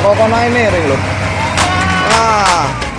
Nakokonai miring loh. Nah.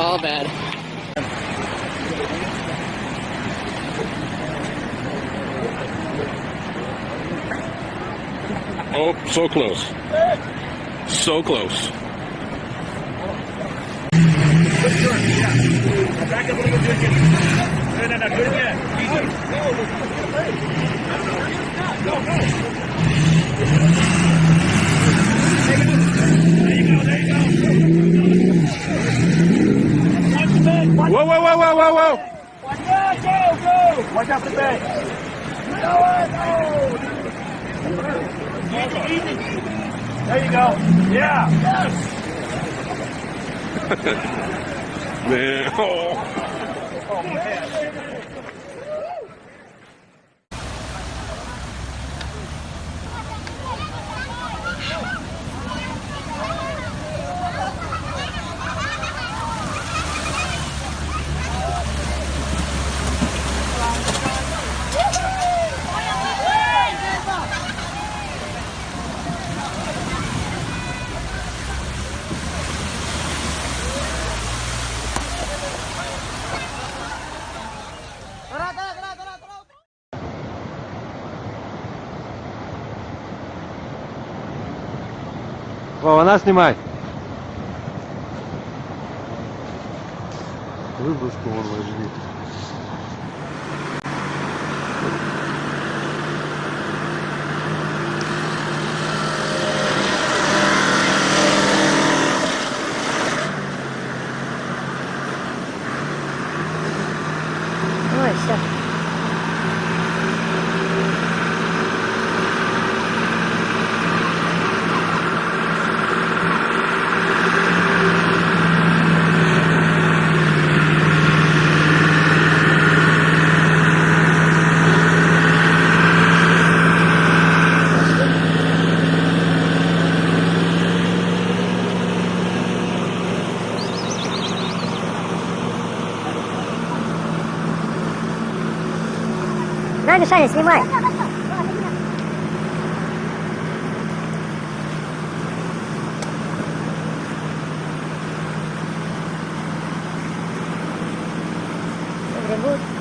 All bad. Oh, so close. So close. Whoa, whoa, whoa. Watch out the back. Easy, easy. There you go. Yeah. Yes. Man, oh. Oh, man. Вона снимай. Выброску вон возьми. На, Мишаня, снимай. Добрый будет.